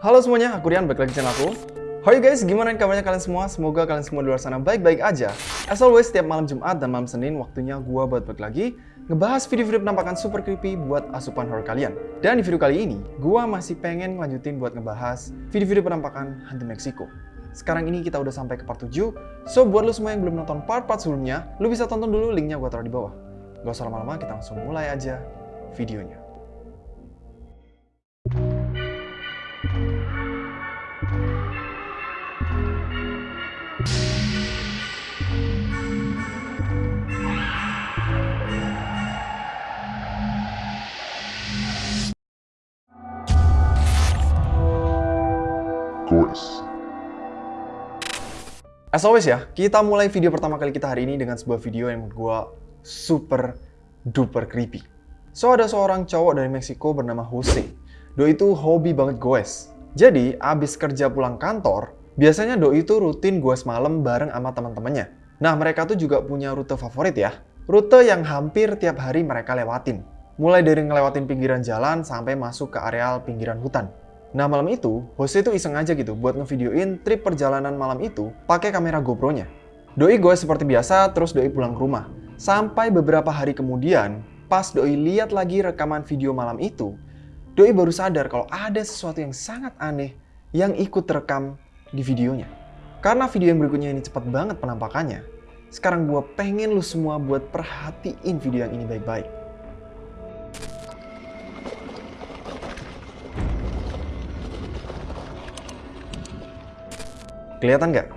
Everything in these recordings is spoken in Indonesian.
Halo semuanya, aku Rian, balik lagi channel aku. How you guys, gimana kabarnya kalian semua? Semoga kalian semua di luar sana baik-baik aja. As always, setiap malam Jumat dan malam Senin, waktunya gua buat balik lagi ngebahas video-video penampakan super creepy buat asupan horror kalian. Dan di video kali ini, gua masih pengen ngelanjutin buat ngebahas video-video penampakan hantu Meksiko. Sekarang ini kita udah sampai ke part 7, so buat lu semua yang belum nonton part-part sebelumnya, lu bisa tonton dulu linknya gua taruh di bawah. Gak usah lama-lama, kita langsung mulai aja videonya. As always ya, kita mulai video pertama kali kita hari ini dengan sebuah video yang menurut gua super duper creepy. So, ada seorang cowok dari Meksiko bernama Jose. Doi itu hobi banget goes. Jadi, abis kerja pulang kantor, biasanya Doi itu rutin goes malam bareng sama teman-temannya. Nah, mereka tuh juga punya rute favorit ya. Rute yang hampir tiap hari mereka lewatin. Mulai dari ngelewatin pinggiran jalan sampai masuk ke areal pinggiran hutan. Nah malam itu, Jose itu iseng aja gitu buat ngevideoin trip perjalanan malam itu pakai kamera GoPro-nya. Doi gue seperti biasa, terus Doi pulang ke rumah. Sampai beberapa hari kemudian, pas Doi lihat lagi rekaman video malam itu, Doi baru sadar kalau ada sesuatu yang sangat aneh yang ikut terekam di videonya. Karena video yang berikutnya ini cepat banget penampakannya, sekarang gue pengen lu semua buat perhatiin video yang ini baik-baik. Kelihatan nggak?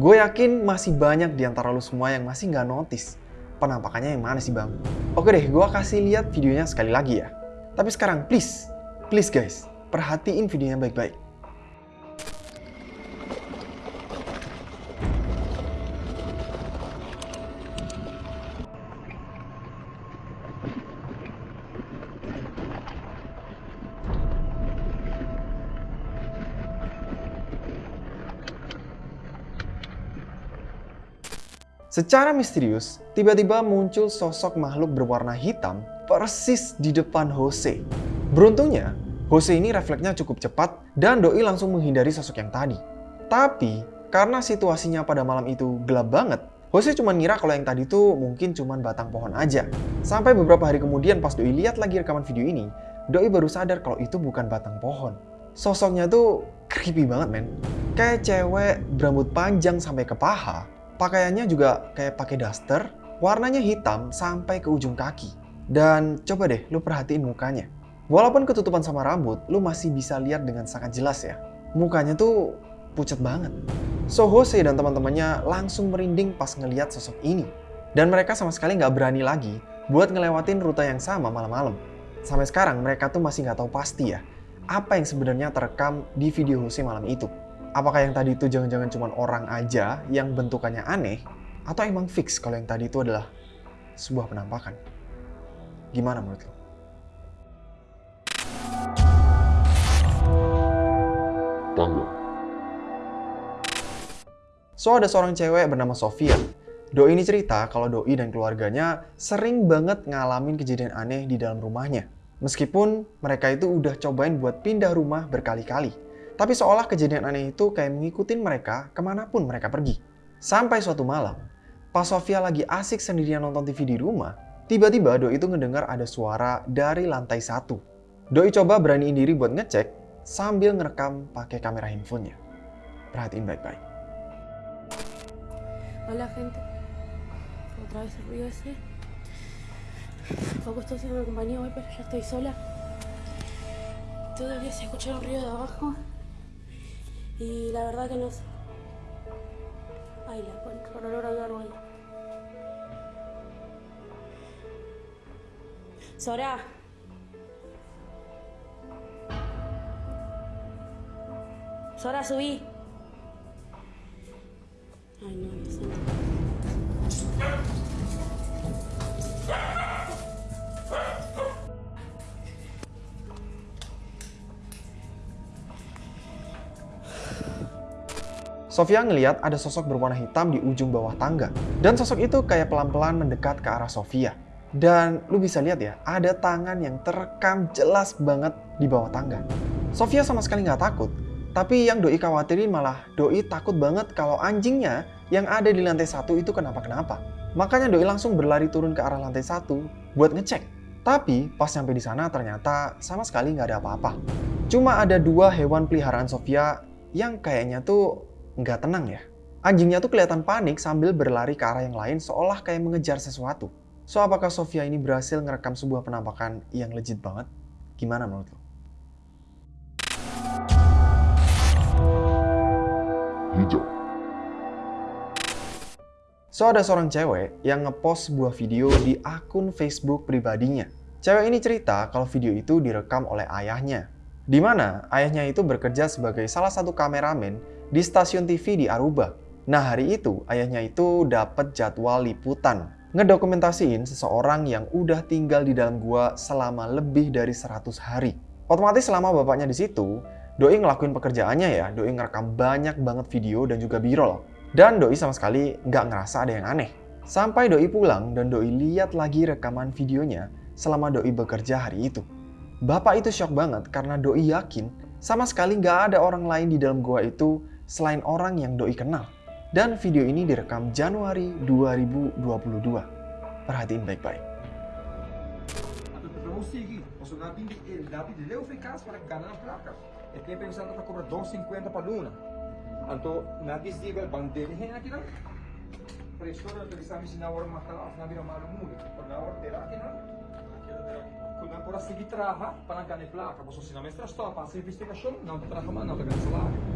Gue yakin masih banyak di antara lu semua yang masih nggak notice penampakannya yang mana sih bang? Oke deh, gue kasih lihat videonya sekali lagi ya. Tapi sekarang please, please guys, perhatiin videonya baik-baik. Secara misterius, tiba-tiba muncul sosok makhluk berwarna hitam persis di depan Jose. Beruntungnya, Jose ini refleksnya cukup cepat dan Doi langsung menghindari sosok yang tadi. Tapi, karena situasinya pada malam itu gelap banget, Jose cuma ngira kalau yang tadi tuh mungkin cuma batang pohon aja. Sampai beberapa hari kemudian pas Doi lihat lagi rekaman video ini, Doi baru sadar kalau itu bukan batang pohon. Sosoknya tuh creepy banget men. Kayak cewek berambut panjang sampai ke paha, Pakaiannya juga kayak pakai daster, warnanya hitam sampai ke ujung kaki. Dan coba deh lu perhatiin mukanya. Walaupun ketutupan sama rambut, lu masih bisa lihat dengan sangat jelas ya. Mukanya tuh pucat banget. So Jose dan teman-temannya langsung merinding pas ngeliat sosok ini. Dan mereka sama sekali nggak berani lagi buat ngelewatin rute yang sama malam-malam. Sampai sekarang mereka tuh masih nggak tahu pasti ya, apa yang sebenarnya terekam di video Jose malam itu apakah yang tadi itu jangan-jangan cuma orang aja yang bentukannya aneh, atau emang fix kalau yang tadi itu adalah sebuah penampakan? Gimana menurut lo? Tangga. So, ada seorang cewek bernama Sofia. Doi ini cerita kalau Doi dan keluarganya sering banget ngalamin kejadian aneh di dalam rumahnya. Meskipun mereka itu udah cobain buat pindah rumah berkali-kali. Tapi seolah kejadian aneh itu kayak mengikutin mereka ke mana pun mereka pergi. Sampai suatu malam, pas Sofia lagi asik sendirian nonton TV di rumah, tiba-tiba Doi itu ngedengar ada suara dari lantai satu. Doi coba beraniin diri buat ngecek sambil ngerekam pakai kamera handphonenya. Perhatiin baik-baik. Hola gente, otra vez el ruido ese. Poco estoy haciendo compañía hoy, pero ya estoy sola. Todavía se escucha el ruido de abajo. Y la verdad que no sé. Ay, la concha, por olor a árbol. Sora. Sora, subí. Ay, no, no sé. Sofia ngeliat ada sosok berwarna hitam di ujung bawah tangga. Dan sosok itu kayak pelan-pelan mendekat ke arah Sofia. Dan lu bisa lihat ya, ada tangan yang terekam jelas banget di bawah tangga. Sofia sama sekali nggak takut, Tapi yang Doi khawatirin malah Doi takut banget kalau anjingnya yang ada di lantai satu itu kenapa-kenapa. Makanya Doi langsung berlari turun ke arah lantai satu buat ngecek. Tapi pas sampai di sana ternyata sama sekali nggak ada apa-apa. Cuma ada dua hewan peliharaan Sofia yang kayaknya tuh nggak tenang ya. Anjingnya tuh kelihatan panik sambil berlari ke arah yang lain seolah kayak mengejar sesuatu. So apakah Sofia ini berhasil ngerekam sebuah penampakan yang legit banget? Gimana menurut lo? hijau. So ada seorang cewek yang ngepost sebuah video di akun Facebook pribadinya. Cewek ini cerita kalau video itu direkam oleh ayahnya. Di mana ayahnya itu bekerja sebagai salah satu kameramen di stasiun TV di Aruba. Nah hari itu ayahnya itu dapat jadwal liputan ngedokumentasiin seseorang yang udah tinggal di dalam gua selama lebih dari 100 hari. Otomatis selama bapaknya di situ, Doi ngelakuin pekerjaannya ya, Doi ngerekam banyak banget video dan juga b-roll. Dan Doi sama sekali nggak ngerasa ada yang aneh. Sampai Doi pulang dan Doi lihat lagi rekaman videonya selama Doi bekerja hari itu. Bapak itu shock banget karena Doi yakin sama sekali nggak ada orang lain di dalam gua itu selain orang yang Doi kenal. Dan video ini direkam Januari 2022. Perhatiin baik-baik. E. E tem pensando para cobrar 250 para luna. Anto na desdiga el bandele hen aqui não. Prestora te bisa misi na hora matar af na bira malu muli. Por na hora terá aqui não. Quando na hora seguir traha para ganar placa, posso se na mestra sto para se investigação, não te traha não te ganhar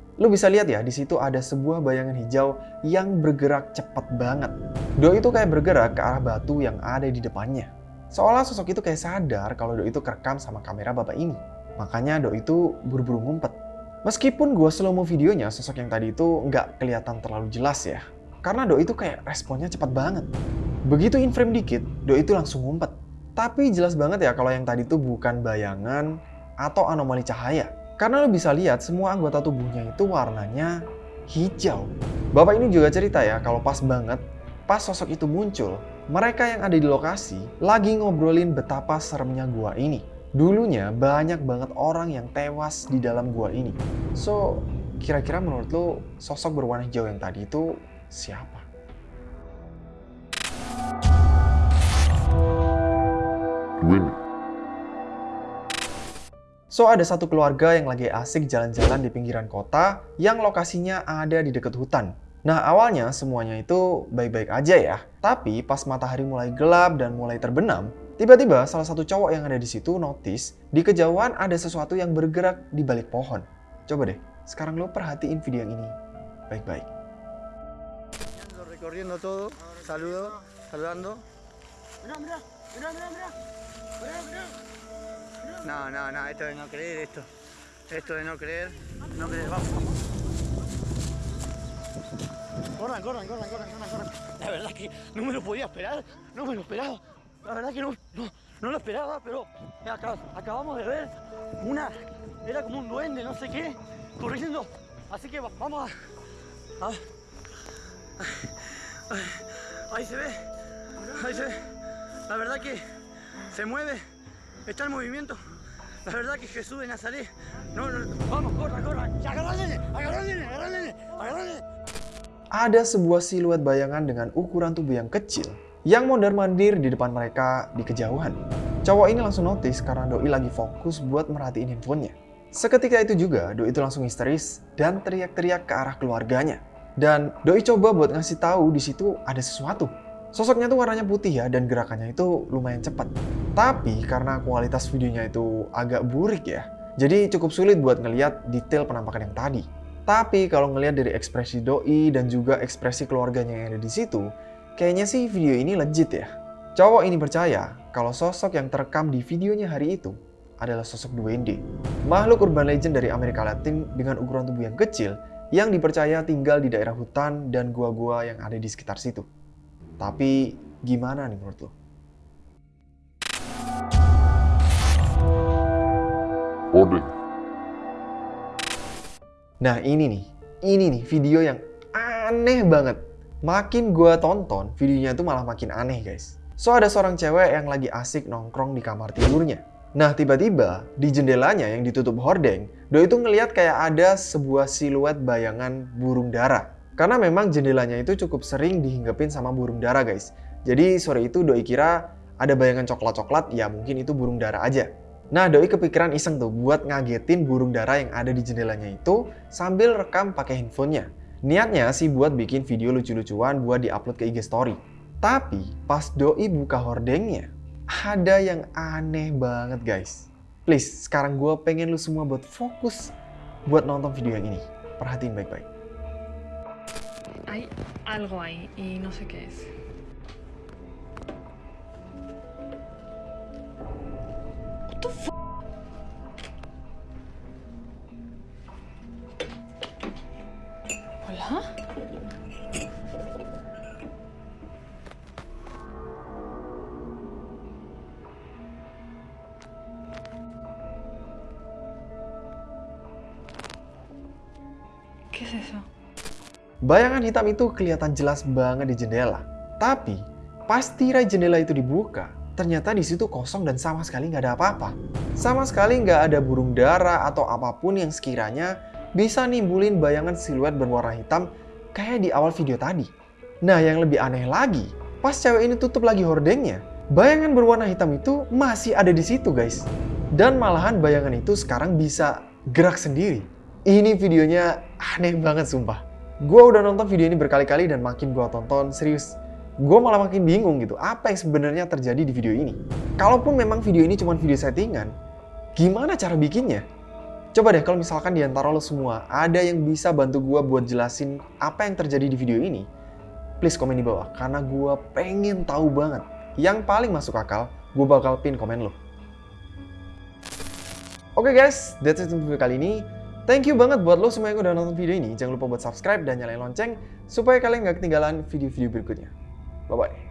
Lu bisa lihat ya, di situ ada sebuah bayangan hijau yang bergerak cepat banget. Doi itu kayak bergerak ke arah batu yang ada di depannya. Seolah sosok itu kayak sadar kalau Doi itu kerekam sama kamera bapak ini. Makanya Doi itu buru-buru ngumpet. Meskipun gue slow mo videonya, sosok yang tadi itu nggak kelihatan terlalu jelas ya. Karena Doi itu kayak responnya cepat banget. Begitu in frame dikit, Doi itu langsung ngumpet. Tapi jelas banget ya kalau yang tadi itu bukan bayangan atau anomali cahaya. Karena lo bisa lihat semua anggota tubuhnya itu warnanya hijau. Bapak ini juga cerita ya kalau pas banget pas sosok itu muncul, mereka yang ada di lokasi lagi ngobrolin betapa seremnya gua ini. Dulunya banyak banget orang yang tewas di dalam gua ini. So, kira-kira menurut lo sosok berwarna hijau yang tadi itu siapa? Winnie. So, ada satu keluarga yang lagi asik jalan-jalan di pinggiran kota yang lokasinya ada di dekat hutan. Nah, awalnya semuanya itu baik-baik aja ya. Tapi pas matahari mulai gelap dan mulai terbenam, tiba-tiba salah satu cowok yang ada di situ notice di kejauhan ada sesuatu yang bergerak di balik pohon. Coba deh, sekarang lo perhatiin video yang ini baik-baik. recorriendo todo, saludo, saludando. Mirá, mirá, mirá, mirá. Mirá, mirá. No, no, no, esto de no creer, esto, esto de no creer, no creer, vamos. Corran, corran, corran, corran, corran, corran. La verdad que no me lo podía esperar, no me lo esperaba. La verdad que no, no, no lo esperaba, pero acabamos de ver una, era como un duende, no sé qué, corriendo. Así que va- vamos a, a- Ahí se ve, ahí se ve. La verdad que se mueve, está en movimiento. La verdad que Jesús de Nazaret. No, no, vamos, al nene. Ada sebuah siluet bayangan dengan ukuran tubuh yang kecil yang mondar-mandir di depan mereka di kejauhan. Cowok ini langsung notice karena Doi lagi fokus buat merhatiin handphonenya. Seketika itu juga, Doi itu langsung histeris dan teriak-teriak ke arah keluarganya. Dan Doi coba buat ngasih tahu di situ ada sesuatu. Sosoknya tuh warnanya putih ya dan gerakannya itu lumayan cepat. Tapi karena kualitas videonya itu agak burik ya, jadi cukup sulit buat ngeliat detail penampakan yang tadi. Tapi kalau ngelihat dari ekspresi doi dan juga ekspresi keluarganya yang ada di situ, kayaknya sih video ini legit ya. Cowok ini percaya kalau sosok yang terekam di videonya hari itu adalah sosok Duende. Makhluk urban legend dari Amerika Latin dengan ukuran tubuh yang kecil yang dipercaya tinggal di daerah hutan dan gua-gua yang ada di sekitar situ. Tapi gimana nih menurut lo? Hordeng. Nah ini nih, ini nih video yang aneh banget. Makin gua tonton, videonya tuh malah makin aneh guys. So ada seorang cewek yang lagi asik nongkrong di kamar tidurnya. Nah tiba-tiba di jendelanya yang ditutup hordeng, Doi itu ngeliat kayak ada sebuah siluet bayangan burung dara. Karena memang jendelanya itu cukup sering dihinggapin sama burung dara guys. Jadi sore itu Doi kira ada bayangan coklat-coklat, ya mungkin itu burung dara aja. Nah, Doi kepikiran iseng tuh buat ngagetin burung dara yang ada di jendelanya itu sambil rekam pakai handphonenya. Niatnya sih buat bikin video lucu-lucuan buat diupload ke IG story. Tapi pas Doi buka hordengnya, ada yang aneh banget guys. Please, sekarang gue pengen lu semua buat fokus buat nonton video yang ini. Perhatiin baik-baik. Hay algo ahí y no sé qué es. Hola? ¿Qué es eso? Bayangan hitam itu kelihatan jelas banget di jendela. Tapi, pas tirai jendela itu dibuka, ternyata di situ kosong dan sama sekali nggak ada apa-apa. Sama sekali nggak ada burung dara atau apa pun yang sekiranya bisa nimbulin bayangan siluet berwarna hitam kayak di awal video tadi. Nah, yang lebih aneh lagi, pas cewek ini tutup lagi hordengnya, bayangan berwarna hitam itu masih ada di situ, guys. Dan malahan bayangan itu sekarang bisa gerak sendiri. Ini videonya aneh banget, sumpah. Gue udah nonton video ini berkali-kali dan makin gue tonton, serius. Gue malah makin bingung gitu, apa yang sebenarnya terjadi di video ini. Kalaupun memang video ini cuma video settingan, gimana cara bikinnya? Coba deh kalau misalkan di antara lo semua ada yang bisa bantu gue buat jelasin apa yang terjadi di video ini, please komen di bawah karena gue pengen tahu banget. Yang paling masuk akal, gue bakal pin komen lo. Oke guys, that's it untuk video kali ini. Thank you banget buat lo semua yang udah nonton video ini. Jangan lupa buat subscribe dan nyalain lonceng supaya kalian nggak ketinggalan video-video berikutnya. Bye-bye.